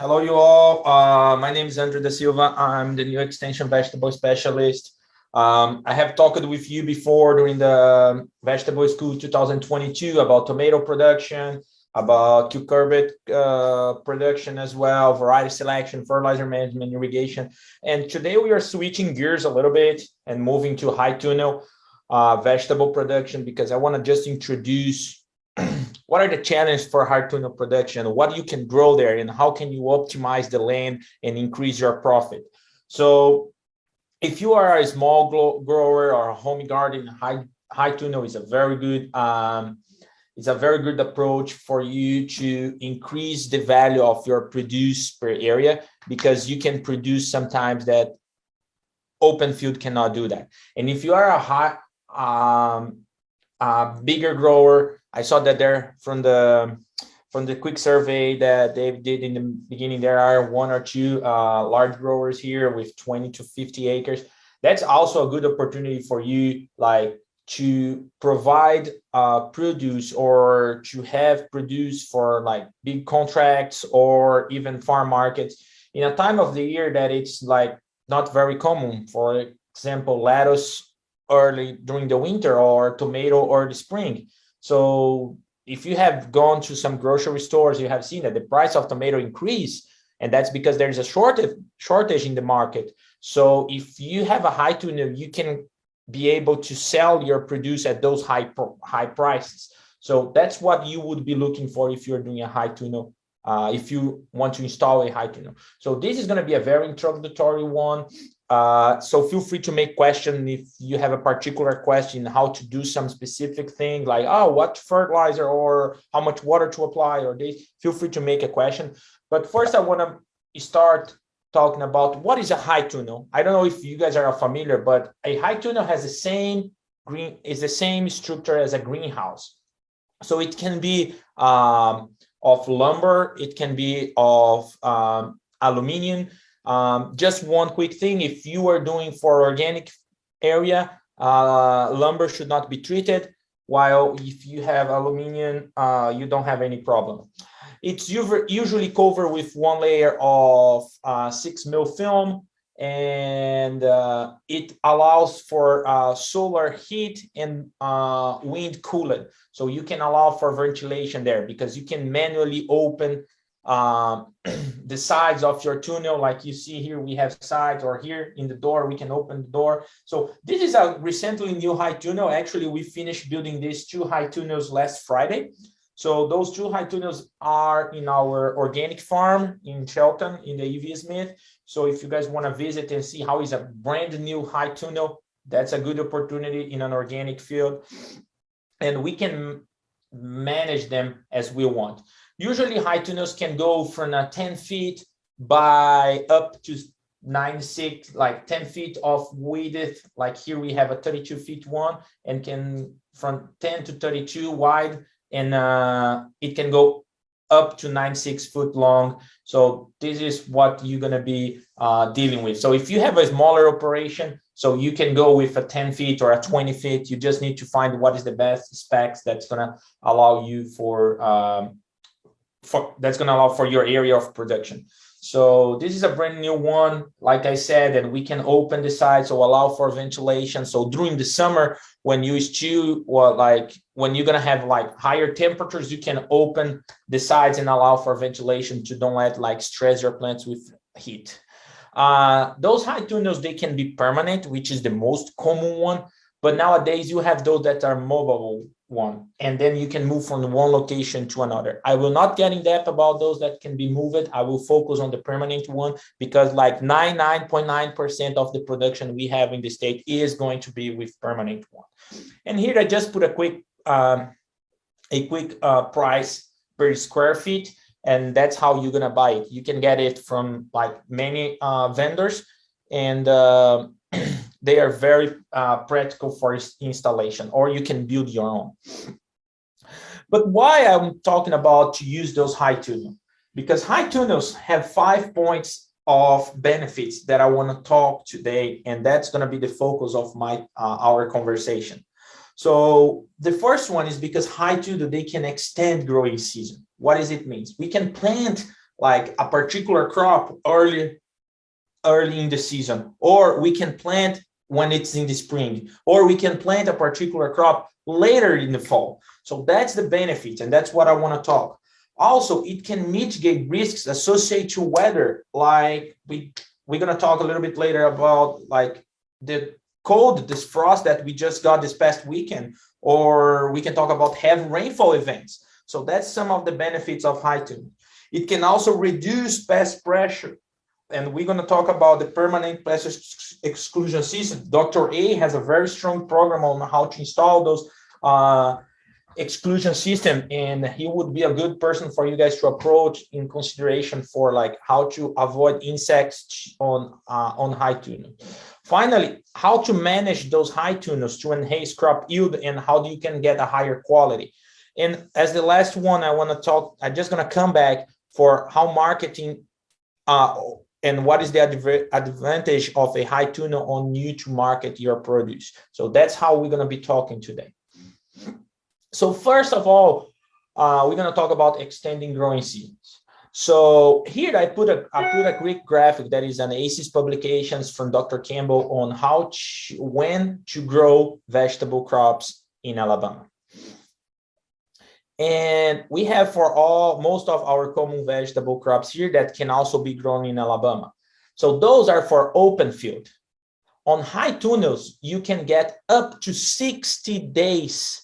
Hello, you all. Uh, my name is Andre da Silva. I'm the new extension vegetable specialist. Um, I have talked with you before during the vegetable school 2022 about tomato production, about cucurbit uh, production as well, variety selection, fertilizer management, irrigation. And today we are switching gears a little bit and moving to high tunnel uh, vegetable production because I want to just introduce what are the challenges for high tunnel production, what you can grow there, and how can you optimize the land and increase your profit. So if you are a small grower or a home garden, high high tunnel is a very good um, it's a very good approach for you to increase the value of your produce per area because you can produce sometimes that open field cannot do that. And if you are a high, um, a bigger grower, I saw that there from the from the quick survey that they did in the beginning, there are one or two uh, large growers here with 20 to 50 acres. That's also a good opportunity for you, like to provide uh, produce or to have produce for like big contracts or even farm markets in a time of the year that it's like not very common. For example, lettuce early during the winter or tomato the spring. So if you have gone to some grocery stores, you have seen that the price of tomato increase, and that's because there's a shortage shortage in the market. So if you have a high tunnel, you can be able to sell your produce at those high high prices. So that's what you would be looking for if you're doing a high tunnel, uh, if you want to install a high tunnel. So this is going to be a very introductory one. Uh, so feel free to make question if you have a particular question how to do some specific thing like oh what fertilizer or how much water to apply or this feel free to make a question but first i want to start talking about what is a high tunnel. I don't know if you guys are familiar, but a high tunnel has the same green is the same structure as a greenhouse. So it can be um, of lumber, it can be of um, aluminium. Um, just one quick thing, if you are doing for organic area, uh, lumber should not be treated, while if you have aluminium, uh, you don't have any problem. It's usually covered with one layer of uh, six mil film and uh, it allows for uh, solar heat and uh, wind cooling. So you can allow for ventilation there because you can manually open um, the sides of your tunnel. Like you see here, we have sides or here in the door, we can open the door. So this is a recently new high tunnel. Actually, we finished building these two high tunnels last Friday. So those two high tunnels are in our organic farm in Shelton in the EV Smith. So if you guys want to visit and see how is a brand new high tunnel, that's a good opportunity in an organic field. And we can manage them as we want. Usually high tunnels can go from a 10 feet by up to nine six like 10 feet of width. Like here we have a 32 feet one and can from 10 to 32 wide and uh, it can go up to nine six foot long. So this is what you're going to be uh, dealing with. So if you have a smaller operation so you can go with a 10 feet or a 20 feet. You just need to find what is the best specs that's going to allow you for um, for that's going to allow for your area of production so this is a brand new one, like I said, and we can open the side so allow for ventilation. So during the summer, when you stew, well, like when you're gonna have like higher temperatures, you can open the sides and allow for ventilation to don't let like stress your plants with heat. Uh, those high tunnels, they can be permanent, which is the most common one. But nowadays you have those that are mobile one, and then you can move from one location to another. I will not get in depth about those that can be moved. I will focus on the permanent one because like 99.9% .9 of the production we have in the state is going to be with permanent one. And here I just put a quick um, a quick uh, price per square feet, and that's how you're gonna buy it. You can get it from like many uh, vendors, and uh, they are very uh, practical for installation, or you can build your own. But why I'm talking about to use those high tunnels? Because high tunnels have five points of benefits that I want to talk today, and that's going to be the focus of my uh, our conversation. So the first one is because high tunnel they can extend growing season. What does it mean? We can plant like a particular crop early, early in the season, or we can plant when it's in the spring, or we can plant a particular crop later in the fall. So that's the benefit, and that's what I want to talk. Also, it can mitigate risks associated to weather, like we we're gonna talk a little bit later about like the cold, this frost that we just got this past weekend, or we can talk about heavy rainfall events. So that's some of the benefits of high tuning. It can also reduce pest pressure. And we're going to talk about the permanent plastic exclusion system. Dr. A has a very strong program on how to install those uh, exclusion system and he would be a good person for you guys to approach in consideration for like how to avoid insects on uh, on high tunnel finally how to manage those high tunnels to enhance crop yield and how you can get a higher quality and as the last one i want to talk i'm just going to come back for how marketing uh, and what is the advantage of a high tunnel on you to market your produce so that's how we're going to be talking today so first of all, uh, we're going to talk about extending growing seasons. So here I put a I put a quick graphic that is an ACES publications from Dr. Kemble on how to, when to grow vegetable crops in Alabama. And we have for all most of our common vegetable crops here that can also be grown in Alabama. So those are for open field. On high tunnels, you can get up to 60 days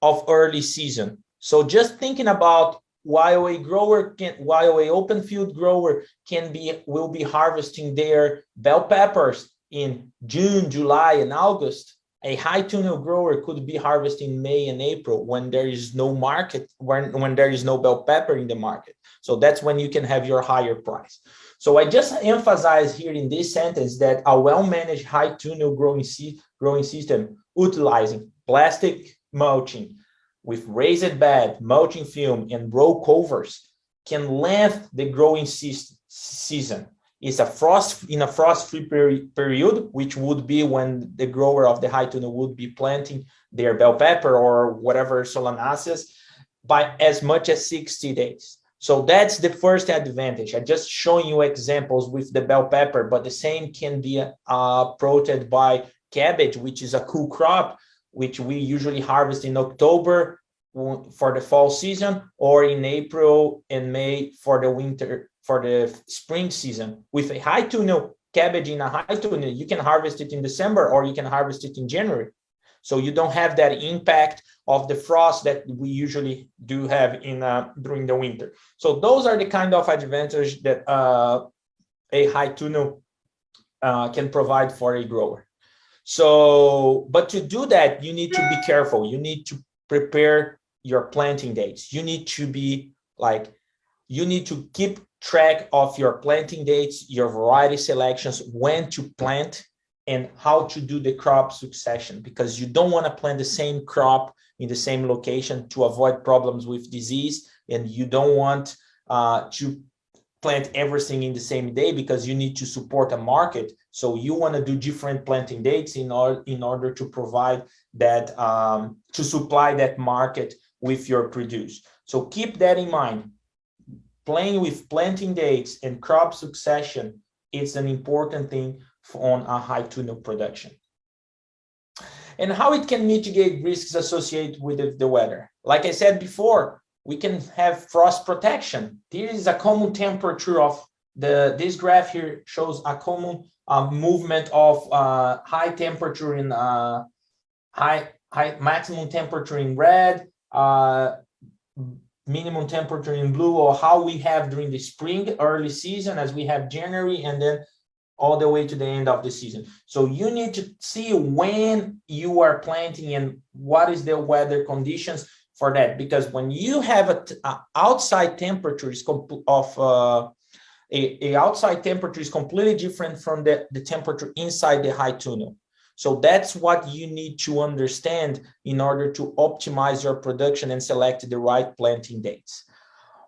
of early season. So just thinking about while a grower can, while a open field grower can be, will be harvesting their bell peppers in June, July, and August, a high tunnel grower could be harvesting May and April when there is no market, when, when there is no bell pepper in the market. So that's when you can have your higher price. So I just emphasize here in this sentence that a well-managed high tunnel growing, growing system utilizing plastic mulching with raised bed, mulching film, and row covers can lengthen the growing season. It's a frost in a frost-free peri period, which would be when the grower of the high tunnel would be planting their bell pepper or whatever solanaceas by as much as 60 days. So that's the first advantage. I just showing you examples with the bell pepper, but the same can be uh, approached by cabbage, which is a cool crop, which we usually harvest in October for the fall season or in April and May for the winter, for the spring season. With a high tunnel cabbage in a high tunnel you can harvest it in December or you can harvest it in January. So you don't have that impact of the frost that we usually do have in uh, during the winter. So those are the kind of advantage that uh, a high tunnel uh, can provide for a grower. So, but to do that, you need to be careful. You need to prepare your planting dates. You need to be like, you need to keep track of your planting dates, your variety selections, when to plant and how to do the crop succession because you don't want to plant the same crop in the same location to avoid problems with disease and you don't want uh, to plant everything in the same day because you need to support a market. So you want to do different planting dates in order in order to provide that um, to supply that market with your produce. So keep that in mind. Playing with planting dates and crop succession is an important thing on a high tunnel production. And how it can mitigate risks associated with the weather. Like I said before, we can have frost protection. This is a common temperature of the, this graph here shows a common uh, movement of uh, high temperature in uh, high, high maximum temperature in red, uh, minimum temperature in blue, or how we have during the spring early season as we have January and then all the way to the end of the season. So you need to see when you are planting and what is the weather conditions for that because when you have a, a outside temperature is of uh, a, a, outside temperature is completely different from the, the temperature inside the high tunnel. So that's what you need to understand in order to optimize your production and select the right planting dates.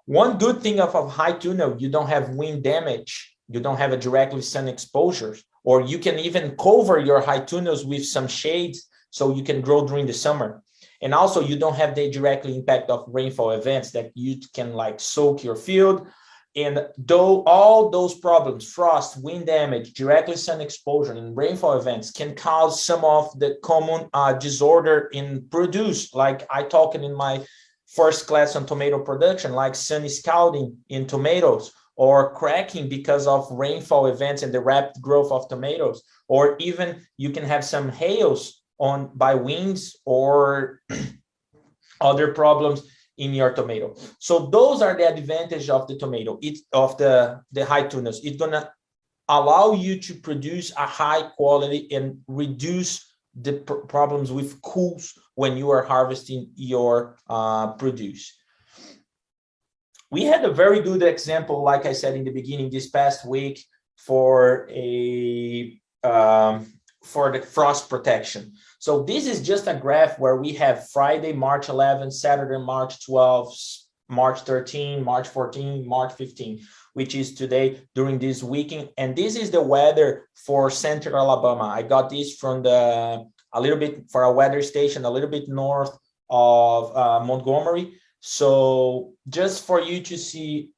One good thing of high tunnel, you don't have wind damage, you don't have a directly sun exposure, or you can even cover your high tunnels with some shades so you can grow during the summer. And also you don't have the directly impact of rainfall events that you can like soak your field And though all those problems, frost, wind damage, directly sun exposure, and rainfall events can cause some of the common uh, disorder in produce, like I talked in my first class on tomato production, like sun scalding in tomatoes, or cracking because of rainfall events and the rapid growth of tomatoes, or even you can have some hails on by winds or other problems in your tomato. So those are the advantage of the tomato, it of the, the high tunnels. It's gonna allow you to produce a high quality and reduce the pr problems with cools when you are harvesting your uh, produce. We had a very good example, like I said in the beginning, this past week for a um, for the frost protection. So this is just a graph where we have Friday, March 11, Saturday, March 12, March 13, March 14, March 15, which is today during this weekend. And this is the weather for central Alabama. I got this from the a little bit for a weather station a little bit north of uh, Montgomery. So just for you to see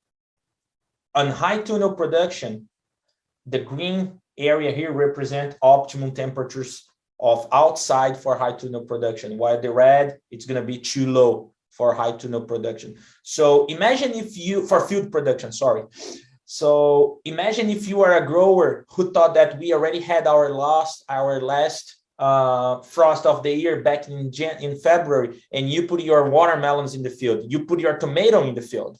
on high tunnel production, the green area here represent optimum temperatures of outside for high tunnel production, while the red, it's going to be too low for high tunnel production. So imagine if you, for field production, sorry. So imagine if you are a grower who thought that we already had our last, our last uh, frost of the year back in Jan in February, and you put your watermelons in the field, you put your tomato in the field.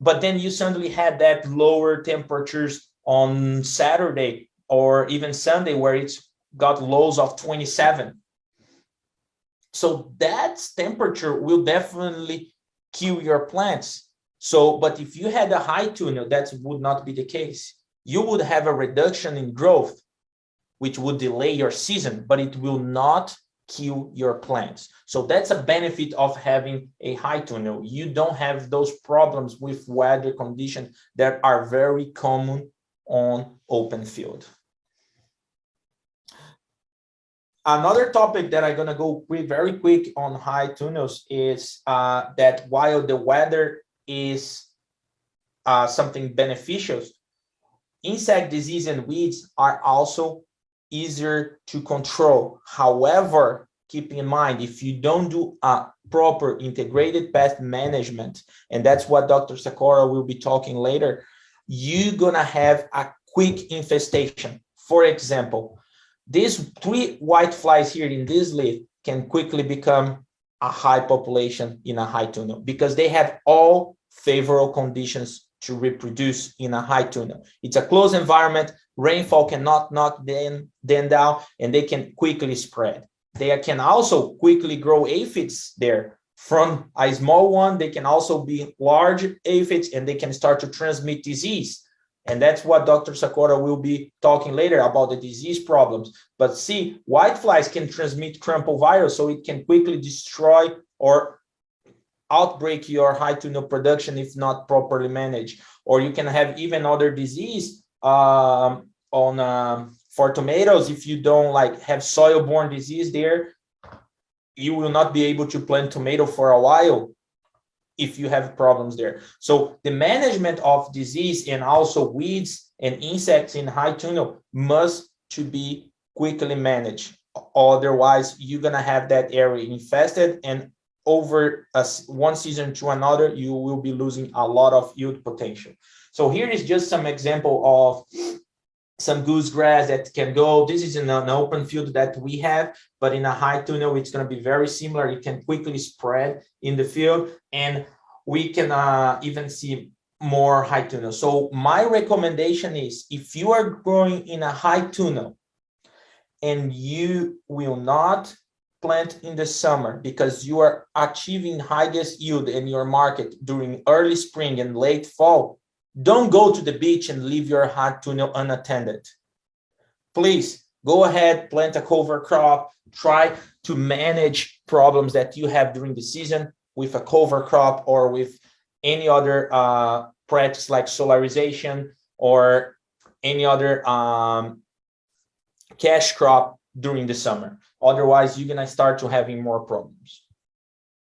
But then you suddenly had that lower temperatures on Saturday or even Sunday where it's got lows of 27. So that temperature will definitely kill your plants. So, but if you had a high tunnel, that would not be the case. You would have a reduction in growth, which would delay your season, but it will not kill your plants. So that's a benefit of having a high tunnel. You don't have those problems with weather conditions that are very common on open field. Another topic that I'm gonna go very quick on high tunnels is uh, that while the weather is uh, something beneficial, insect disease and weeds are also easier to control. However, keep in mind, if you don't do a proper integrated pest management, and that's what Dr. Sakura will be talking later, you're gonna have a quick infestation. For example, these three white flies here in this leaf can quickly become a high population in a high tunnel because they have all favorable conditions to reproduce in a high tunnel. It's a closed environment, rainfall cannot knock them, them down, and they can quickly spread. They can also quickly grow aphids there from a small one, they can also be large aphids and they can start to transmit disease. And that's what Dr. Sakura will be talking later about the disease problems. But see, whiteflies can transmit crumple virus, so it can quickly destroy or outbreak your high tunnel production if not properly managed. Or you can have even other disease um, on um, for tomatoes if you don't like have soil-borne disease there you will not be able to plant tomato for a while if you have problems there. So the management of disease and also weeds and insects in high tunnel must to be quickly managed. Otherwise, you're gonna have that area infested and over a, one season to another, you will be losing a lot of yield potential. So here is just some example of some goosegrass that can go. This is in an open field that we have, but in a high tunnel, it's going to be very similar. It can quickly spread in the field, and we can uh, even see more high tuna. So my recommendation is if you are growing in a high tunnel and you will not plant in the summer because you are achieving highest yield in your market during early spring and late fall, don't go to the beach and leave your hot tuna unattended. Please go ahead, plant a cover crop, try to manage problems that you have during the season with a cover crop or with any other uh, practice like solarization or any other um, cash crop during the summer. Otherwise, you're gonna start to having more problems.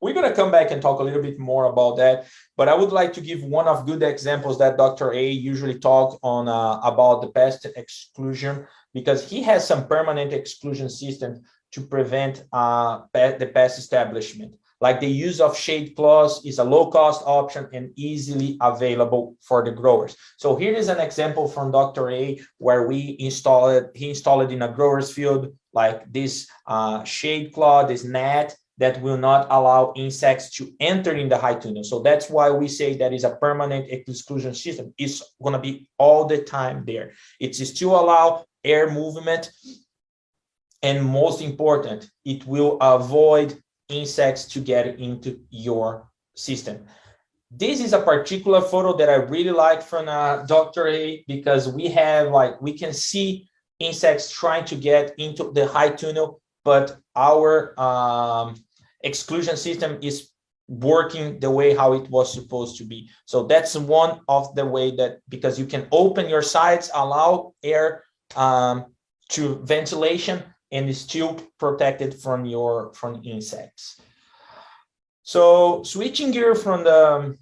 We're going to come back and talk a little bit more about that but i would like to give one of good examples that dr a usually talk on uh, about the pest exclusion because he has some permanent exclusion system to prevent uh, the pest establishment like the use of shade cloths is a low cost option and easily available for the growers. So here is an example from Dr. A where we installed he installed in a grower's field like this uh, shade cloth, this net that will not allow insects to enter in the high tunnel. So that's why we say that is a permanent exclusion system. It's going to be all the time there. It's still allow air movement. And most important, it will avoid insects to get into your system. This is a particular photo that I really like from uh, Dr. A because we have like, we can see insects trying to get into the high tunnel, but our um, exclusion system is working the way how it was supposed to be. So that's one of the way that, because you can open your sides, allow air um, to ventilation, and still protected from your from insects. So switching gear from the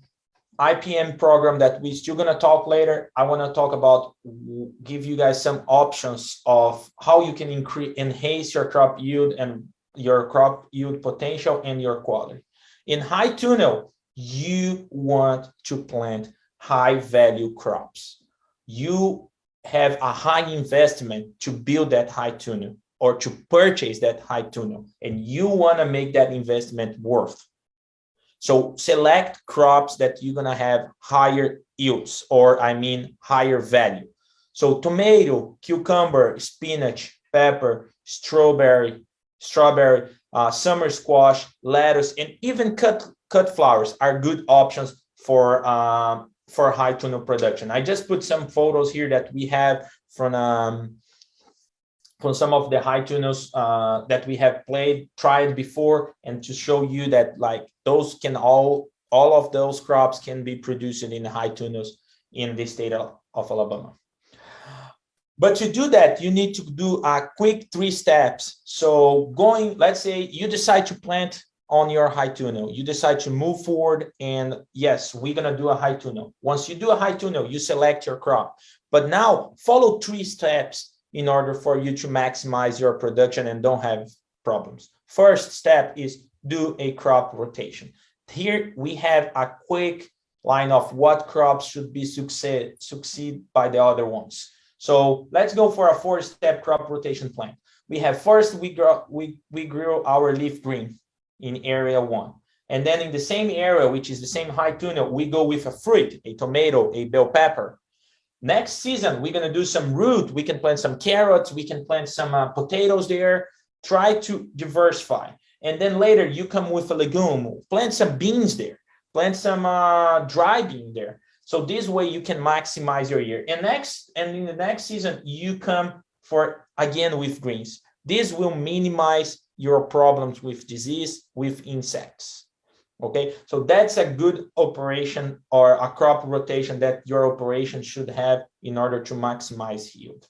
IPM program that we're still going to talk later, I want to talk about, give you guys some options of how you can increase, enhance your crop yield and your crop yield potential and your quality. In high tunnel, you want to plant high value crops. You have a high investment to build that high tunnel or to purchase that high tunnel and you want to make that investment worth so select crops that you're going to have higher yields or i mean higher value so tomato cucumber spinach pepper strawberry strawberry uh, summer squash lettuce and even cut cut flowers are good options for um, for high tunnel production i just put some photos here that we have from um, from some of the high tunnels uh, that we have played, tried before, and to show you that like those can all, all of those crops can be produced in high tunnels in the state of, of Alabama. But to do that, you need to do a quick three steps. So going, let's say you decide to plant on your high tunnel, you decide to move forward and yes, we're gonna do a high tunnel. Once you do a high tunnel, you select your crop. But now follow three steps in order for you to maximize your production and don't have problems. First step is do a crop rotation. Here we have a quick line of what crops should be succeed, succeed by the other ones. So let's go for a four-step crop rotation plan. We have first we grow we we grow our leaf green in area one. And then in the same area, which is the same high tunnel, we go with a fruit, a tomato, a bell pepper, Next season, we're going to do some root. We can plant some carrots. We can plant some uh, potatoes there. Try to diversify. And then later you come with a legume, plant some beans there, plant some uh, dry bean there. So this way you can maximize your year. And next, and in the next season, you come for again with greens. This will minimize your problems with disease, with insects. Okay, so that's a good operation or a crop rotation that your operation should have in order to maximize yield.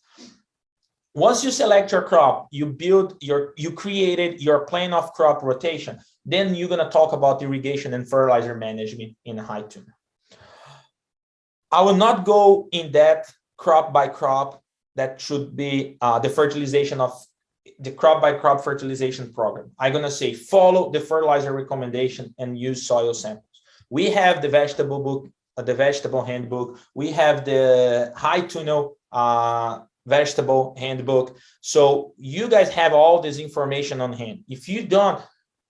Once you select your crop, you build your, you created your plan of crop rotation, then you're going to talk about irrigation and fertilizer management in high tunnel. I will not go in depth crop by crop. That should be uh, the fertilization of the crop by crop fertilization program. I'm going to say follow the fertilizer recommendation and use soil samples. We have the vegetable book, uh, the vegetable handbook. We have the high tunnel uh, vegetable handbook. So you guys have all this information on hand. If you don't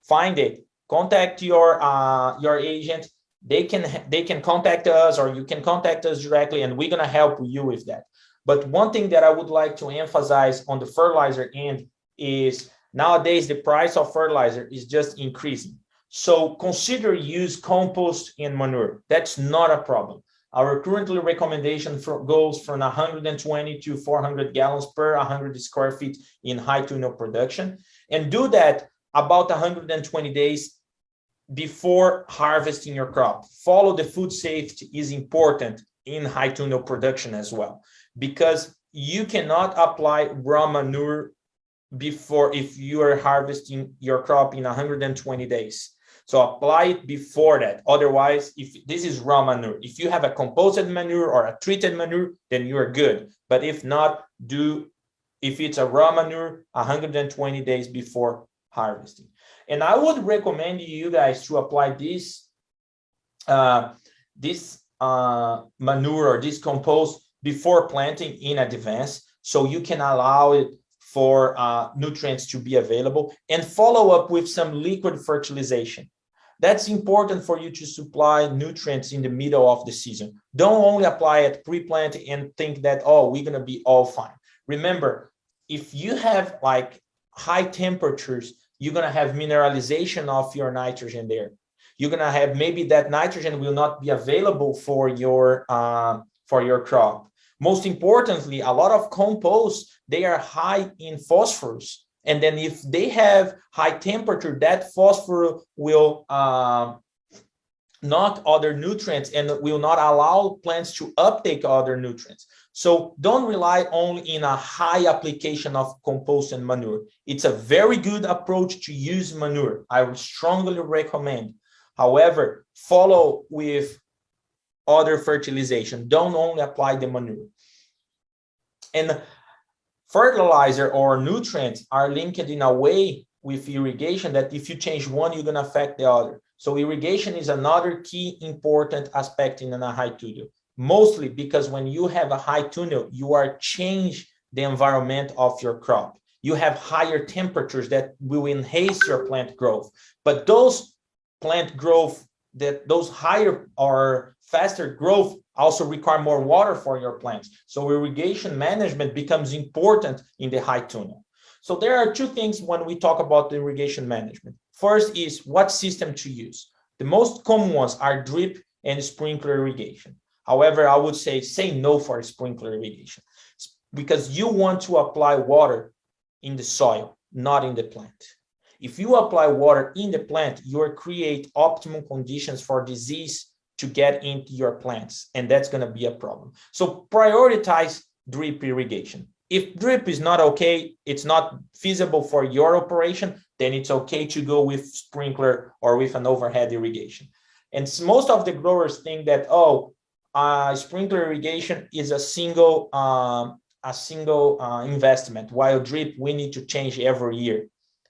find it, contact your uh, your agent. They can they can contact us or you can contact us directly and we're going to help you with that. But one thing that I would like to emphasize on the fertilizer end is nowadays the price of fertilizer is just increasing. So consider use compost and manure. That's not a problem. Our currently recommendation for goes from 120 to 400 gallons per 100 square feet in high tunnel production and do that about 120 days before harvesting your crop. Follow the food safety is important in high tunnel production as well because you cannot apply raw manure before if you are harvesting your crop in 120 days. So apply it before that. Otherwise, if this is raw manure, if you have a composted manure or a treated manure, then you are good. But if not, do if it's a raw manure, 120 days before harvesting. And I would recommend you guys to apply this uh, this uh, manure or this compost before planting in advance, so you can allow it for uh, nutrients to be available and follow up with some liquid fertilization. That's important for you to supply nutrients in the middle of the season. Don't only apply it pre-plant and think that, oh, we're gonna be all fine. Remember, if you have like high temperatures, you're gonna have mineralization of your nitrogen there. You're gonna have maybe that nitrogen will not be available for your uh, for your crop. Most importantly, a lot of composts, they are high in phosphorus. And then if they have high temperature, that phosphorus will uh, knock other nutrients and will not allow plants to uptake other nutrients. So don't rely only in a high application of compost and manure. It's a very good approach to use manure. I would strongly recommend. However, follow with other fertilization. Don't only apply the manure. And fertilizer or nutrients are linked in a way with irrigation that if you change one, you're going to affect the other. So irrigation is another key important aspect in a high tunnel, mostly because when you have a high tunnel, you are change the environment of your crop. You have higher temperatures that will enhance your plant growth. But those plant growth, that those higher or faster growth also require more water for your plants. So irrigation management becomes important in the high tunnel. So there are two things when we talk about the irrigation management. First is what system to use. The most common ones are drip and sprinkler irrigation. However, I would say say no for sprinkler irrigation because you want to apply water in the soil, not in the plant. If you apply water in the plant, you create optimum conditions for disease to get into your plants, and that's going to be a problem. So prioritize drip irrigation. If drip is not okay, it's not feasible for your operation, then it's okay to go with sprinkler or with an overhead irrigation. And most of the growers think that, oh, uh, sprinkler irrigation is a single um, a single uh, investment, while drip we need to change every year.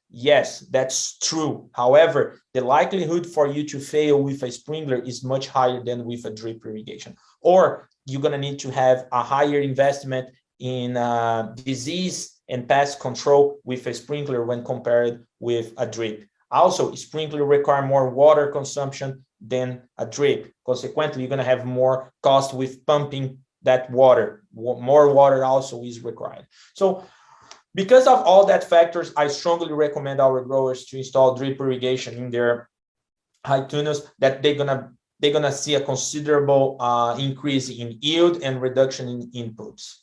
Yes, that's true. However, the likelihood for you to fail with a sprinkler is much higher than with a drip irrigation. Or you're going to need to have a higher investment in uh, disease and pest control with a sprinkler when compared with a drip. Also, sprinkler require more water consumption than a drip. Consequently, you're going to have more cost with pumping that water. More water also is required. So because of all that factors, I strongly recommend our growers to install drip irrigation in their high tunnels that they're gonna they're gonna see a considerable uh, increase in yield and reduction in inputs.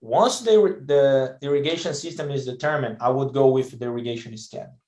Once the, the irrigation system is determined, I would go with the irrigation schedule.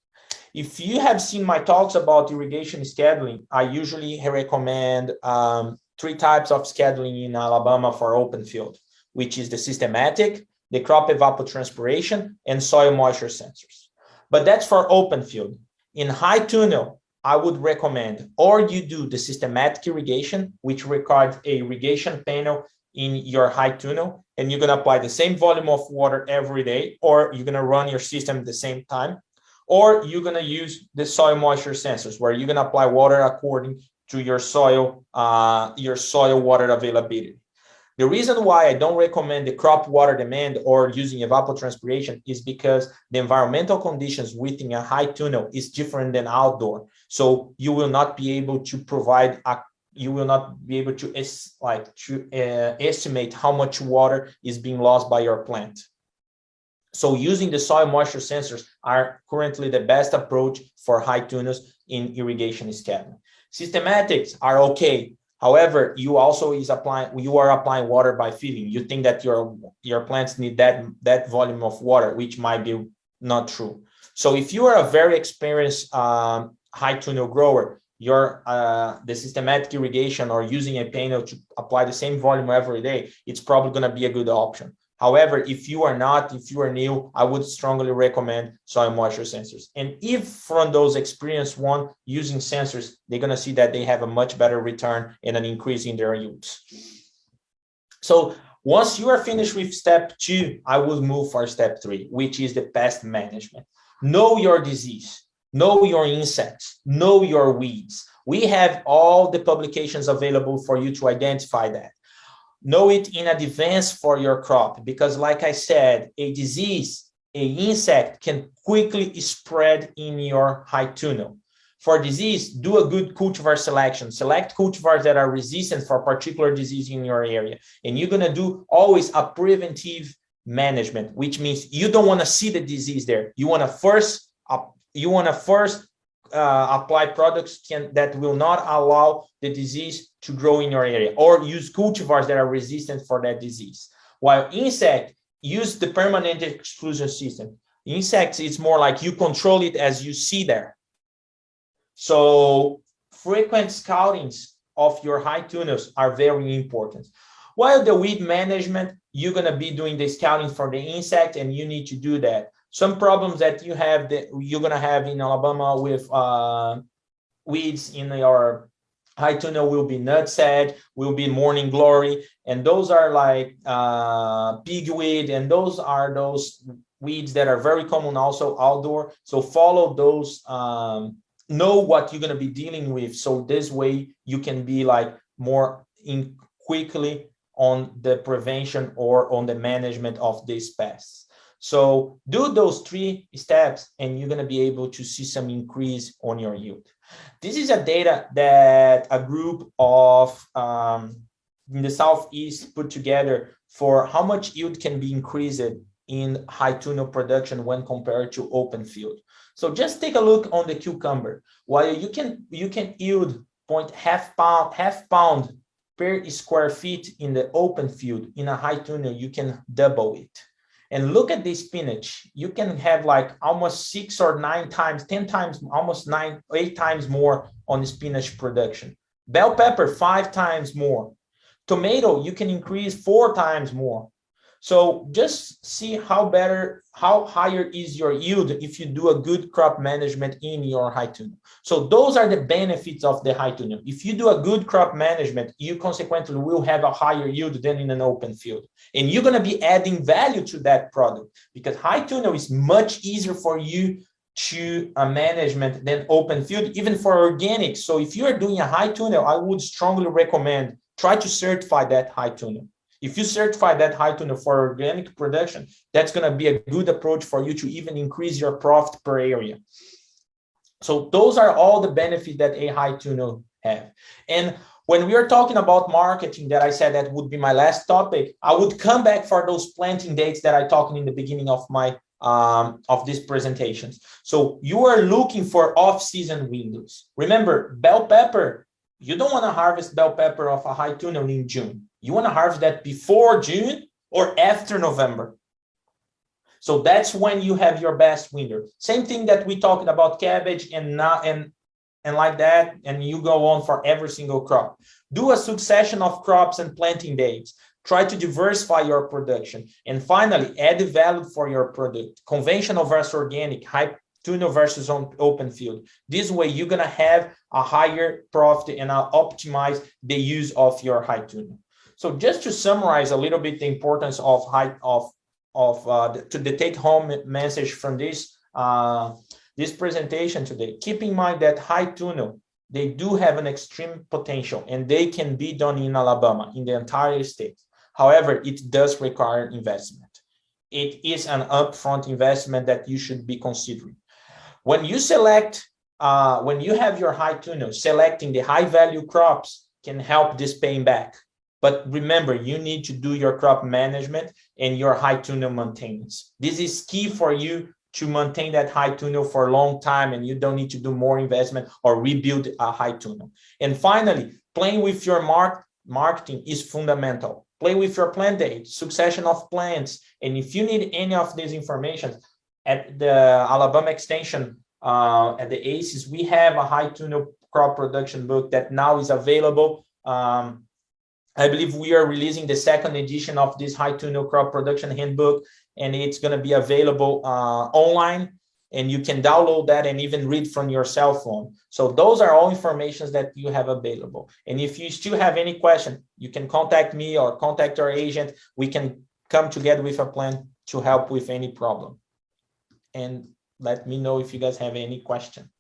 If you have seen my talks about irrigation scheduling, I usually recommend um, three types of scheduling in Alabama for open field, which is the systematic, the crop evapotranspiration, and soil moisture sensors. But that's for open field. In high tunnel, I would recommend, or you do the systematic irrigation, which requires a irrigation panel in your high tunnel, and you're gonna apply the same volume of water every day, or you're gonna run your system at the same time, or you're gonna use the soil moisture sensors, where you're gonna apply water according to your soil, uh, your soil water availability. The reason why I don't recommend the crop water demand or using evapotranspiration is because the environmental conditions within a high tunnel is different than outdoor. So you will not be able to provide a you will not be able to like to uh, estimate how much water is being lost by your plant. So using the soil moisture sensors are currently the best approach for high tunnels in irrigation scheduling. Systematics are okay, However, you also is applying you are applying water by feeding. You think that your your plants need that that volume of water, which might be not true. So if you are a very experienced um, high tunnel grower, your uh, the systematic irrigation or using a panel to apply the same volume every day, it's probably going to be a good option. However, if you are not, if you are new, I would strongly recommend soil moisture sensors. And if from those experienced one using sensors, they're going to see that they have a much better return and an increase in their yields. So once you are finished with step two, I will move for step three, which is the pest management. Know your disease, know your insects, know your weeds. We have all the publications available for you to identify that know it in advance for your crop because like i said a disease a insect can quickly spread in your high tunnel. For disease do a good cultivar selection. Select cultivars that are resistant for particular disease in your area. And you're going to do always a preventive management which means you don't want to see the disease there. You want to first uh, you want to first uh, apply products can that will not allow the disease to grow in your area or use cultivars that are resistant for that disease. While insect, use the permanent exclusion system. Insects, it's more like you control it as you see there. So frequent scoutings of your high tunnels are very important. While the weed management, you're going to be doing the scouting for the insect and you need to do that. Some problems that you have that you're going to have in Alabama with uh, weeds in your high tunnel will be nutsedge, will be morning glory, and those are like uh, pigweed, and those are those weeds that are very common also outdoor. So follow those, um, know what you're gonna be dealing with. So this way you can be like more in quickly on the prevention or on the management of these pests. So do those three steps and you're gonna be able to see some increase on your yield. This is a data that a group of um, in the Southeast put together for how much yield can be increased in high tunnel production when compared to open field. So just take a look on the cucumber. While you can you can yield point half pound half pound per square feet in the open field in a high tunnel, you can double it. And look at this spinach. You can have like almost six or nine times, 10 times, almost nine, eight times more on spinach production. Bell pepper, five times more. Tomato, you can increase four times more. So just see how better, how higher is your yield if you do a good crop management in your high tunnel. So those are the benefits of the high tunnel. If you do a good crop management, you consequently will have a higher yield than in an open field. And you're going to be adding value to that product because high tunnel is much easier for you to a management than open field, even for organic. So if you are doing a high tunnel, I would strongly recommend try to certify that high tunnel. If you certify that high tunnel for organic production, that's going to be a good approach for you to even increase your profit per area. So those are all the benefits that a high tunnel have. And when we are talking about marketing that I said that would be my last topic, I would come back for those planting dates that I talked in the beginning of my um, of these presentations. So you are looking for off-season windows. Remember, bell pepper, you don't want to harvest bell pepper of a high tunnel in June. You want to harvest that before June or after November. So that's when you have your best winter. Same thing that we talked about cabbage and not and and like that, and you go on for every single crop. Do a succession of crops and planting dates. Try to diversify your production. And finally, add value for your product. Conventional versus organic, high tunnel versus open field. This way, you're gonna have a higher profit and uh, optimize the use of your high tunnel. So just to summarize a little bit the importance of high of of uh, to the take home message from this uh, this presentation today. Keep in mind that high tunnel they do have an extreme potential and they can be done in Alabama in the entire state. However, it does require investment. It is an upfront investment that you should be considering. When you select, uh, when you have your high tunnel, selecting the high value crops can help this paying back. But remember, you need to do your crop management and your high tunnel maintenance. This is key for you to maintain that high tunnel for a long time and you don't need to do more investment or rebuild a high tunnel. And finally, playing with your mark marketing is fundamental. Play with your plant date, succession of plants. And if you need any of these information at the Alabama extension, uh, at the ACES, we have a high tunnel crop production book that now is available. Um, I believe we are releasing the second edition of this high tunnel crop production handbook, and it's going to be available uh, online and you can download that and even read from your cell phone. So those are all informations that you have available. And if you still have any question, you can contact me or contact our agent. We can come together with a plan to help with any problem. And let me know if you guys have any question.